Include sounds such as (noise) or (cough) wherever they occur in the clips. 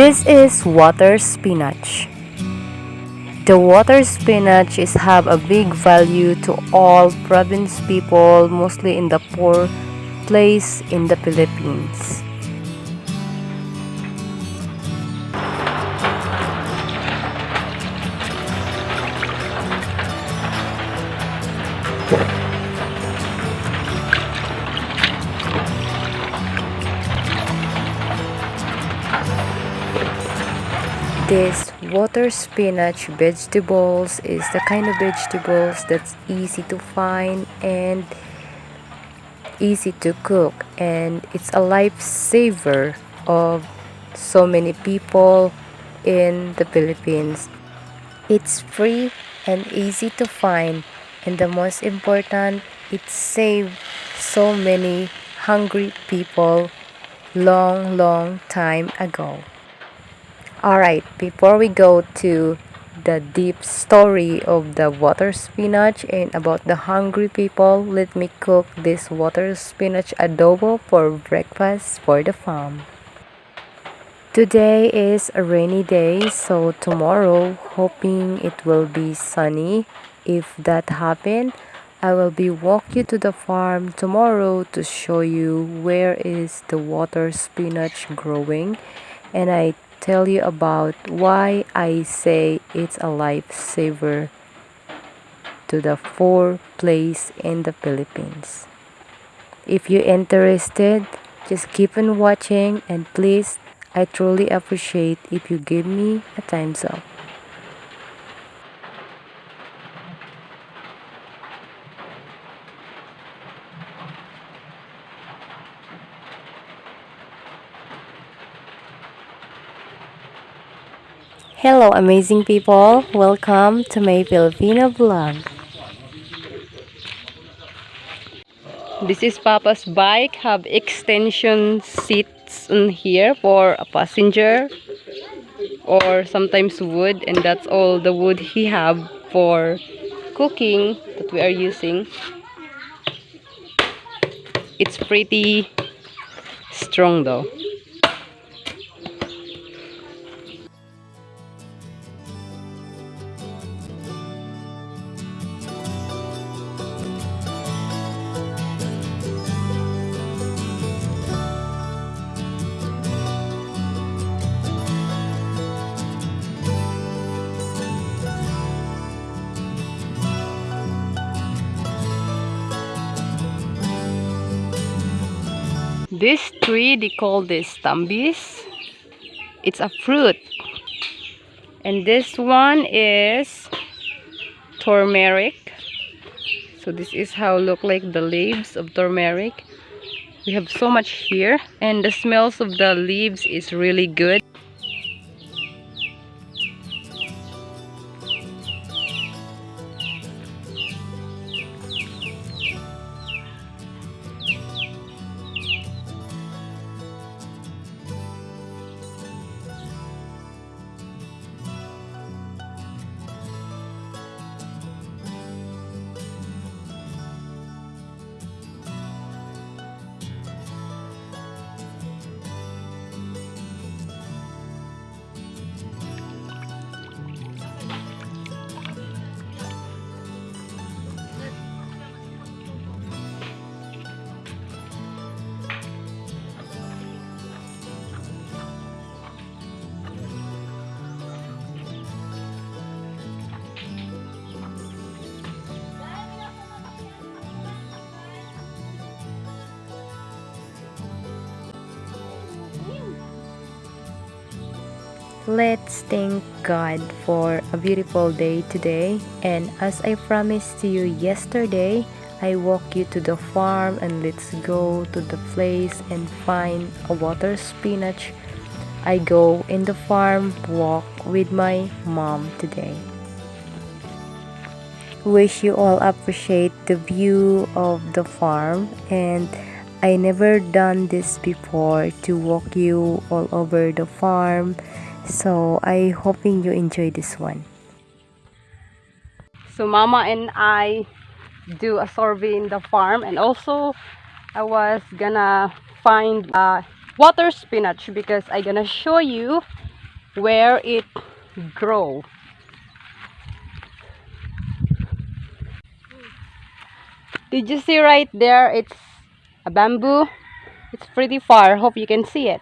This is water spinach. The water spinach is have a big value to all province people, mostly in the poor place in the Philippines. This water spinach vegetables is the kind of vegetables that's easy to find and easy to cook and it's a lifesaver of so many people in the Philippines. It's free and easy to find and the most important it saved so many hungry people long long time ago. Alright, before we go to the deep story of the water spinach and about the hungry people, let me cook this water spinach adobo for breakfast for the farm. Today is a rainy day, so tomorrow, hoping it will be sunny. If that happen, I will be walk you to the farm tomorrow to show you where is the water spinach growing and I tell you about why I say it's a lifesaver to the four place in the Philippines. If you're interested, just keep on watching and please, I truly appreciate if you give me a thumbs up. Hello amazing people, welcome to my Filipino vlog. This is Papa's bike, have extension seats in here for a passenger or sometimes wood and that's all the wood he have for cooking that we are using. It's pretty strong though. This tree, they call this tambis. It's a fruit. And this one is turmeric. So this is how look like the leaves of turmeric. We have so much here. And the smells of the leaves is really good. Let's thank God for a beautiful day today. And as I promised to you yesterday, I walk you to the farm and let's go to the place and find a water spinach. I go in the farm walk with my mom today. Wish you all appreciate the view of the farm and I never done this before to walk you all over the farm so I hoping you enjoy this one. So mama and I do a survey in the farm and also I was gonna find a water spinach because I'm gonna show you where it grow. Did you see right there? It's a bamboo. It's pretty far. Hope you can see it.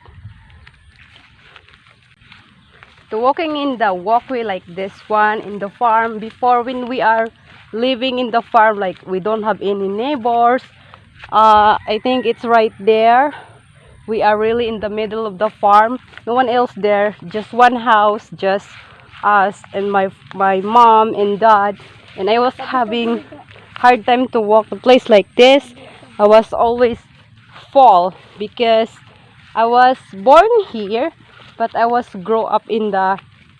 So walking in the walkway like this one in the farm before when we are living in the farm like we don't have any neighbors uh, I think it's right there. We are really in the middle of the farm. No one else there just one house just us and my my mom and dad. And I was having hard time to walk a place like this. I was always fall because I was born here but I was grow up in the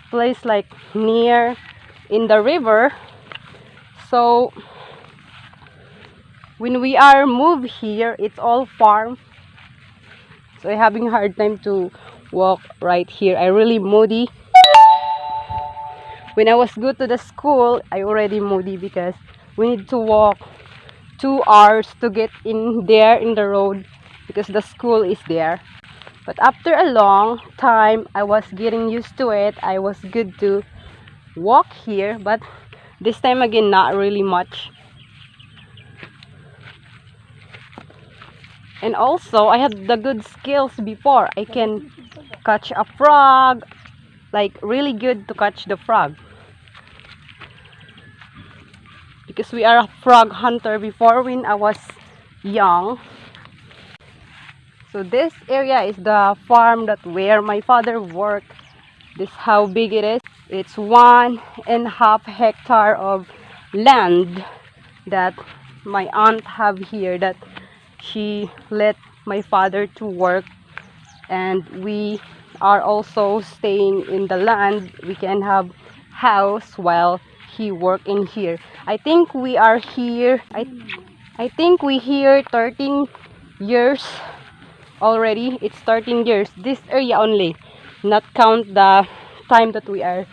place like near in the river. So when we are moved here it's all farm. So I'm having hard time to walk right here. I really moody. When I was go to the school I already moody because we need to walk two hours to get in there in the road because the school is there but after a long time I was getting used to it. I was good to walk here but this time again not really much. And also I had the good skills before. I can catch a frog like really good to catch the frog. Because we are a frog hunter before when I was young so this area is the farm that where my father worked. This how big it is. It's one and a half hectare of land that my aunt have here that she let my father to work. And we are also staying in the land. We can have house while he work in here. I think we are here. I i think we here 13 years already it's 13 years this area only. Not count the time that we are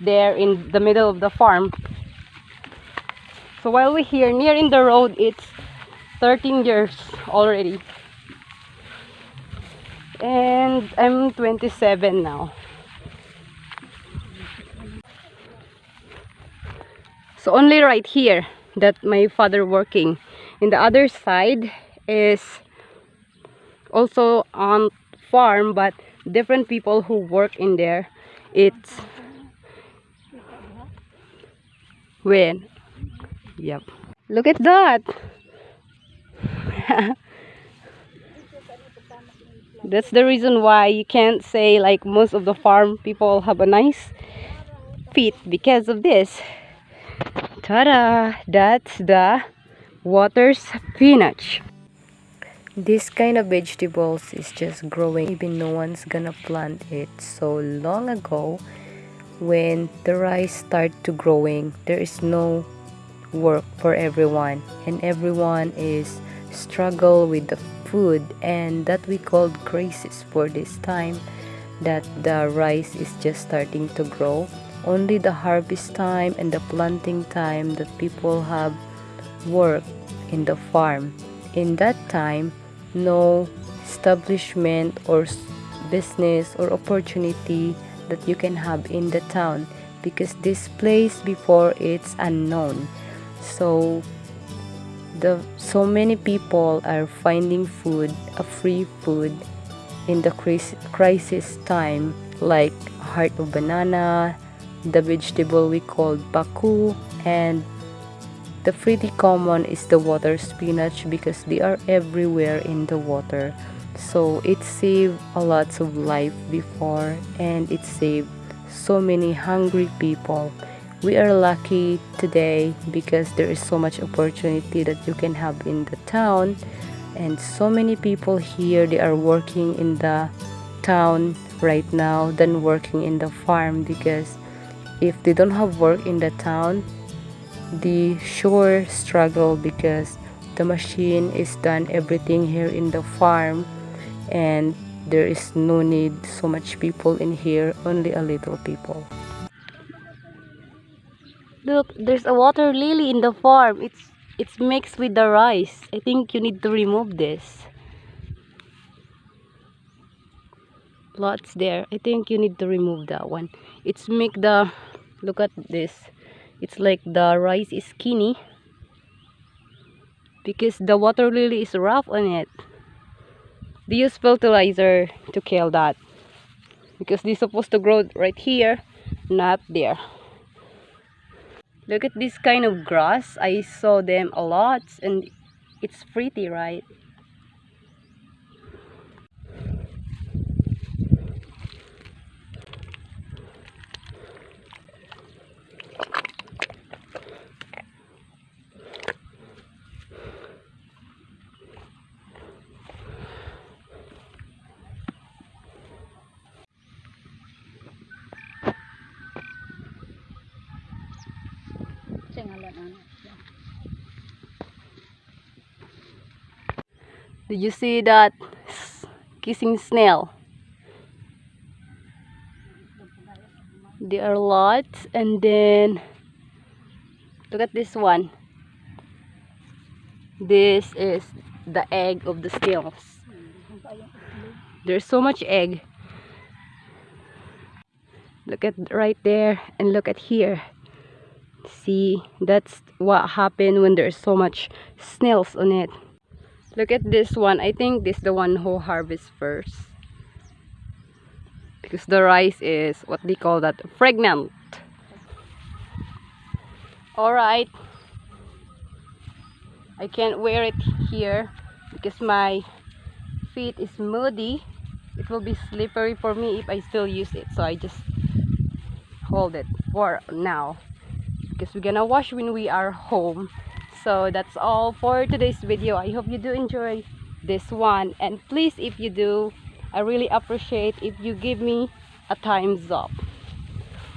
there in the middle of the farm. So while we're here near in the road it's 13 years already. And I'm 27 now. So only right here that my father working. In the other side is also on farm but different people who work in there. It's when? Yep. Look at that. (laughs) That's the reason why you can't say like most of the farm people have a nice feet because of this. Ta-da! That's the water spinach this kind of vegetables is just growing. Even no one's gonna plant it so long ago when the rice start to growing. There is no work for everyone and everyone is struggle with the food and that we called crisis for this time that the rice is just starting to grow. Only the harvest time and the planting time that people have work in the farm. In that time no establishment or business or opportunity that you can have in the town because this place before it's unknown. So the so many people are finding food a free food in the crisis time like heart of banana the vegetable we call baku and the pretty common is the water spinach because they are everywhere in the water. So it saved a lot of life before and it saved so many hungry people. We are lucky today because there is so much opportunity that you can have in the town. And so many people here they are working in the town right now than working in the farm because if they don't have work in the town they sure struggle because the machine is done everything here in the farm and there is no need so much people in here only a little people Look, there's a water lily in the farm. It's it's mixed with the rice. I think you need to remove this. lots there i think you need to remove that one it's make the look at this it's like the rice is skinny because the water lily is rough on it. They use fertilizer to kill that because they're supposed to grow right here not there. Look at this kind of grass. I saw them a lot and it's pretty right Did you see that kissing snail? There are lots, and then look at this one. This is the egg of the snails. There's so much egg. Look at right there, and look at here. See, that's what happened when there's so much snails on it. Look at this one. I think this is the one who harvests first. Because the rice is what they call that pregnant. Alright. I can't wear it here because my feet is muddy. It will be slippery for me if I still use it. So I just hold it for now. Because we're gonna wash when we are home so that's all for today's video. I hope you do enjoy this one. And please if you do i really appreciate if you give me a thumbs up.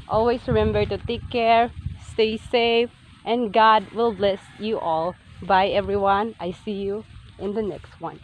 Always remember to take care stay safe and god will bless you all. Bye everyone. I see you in the next one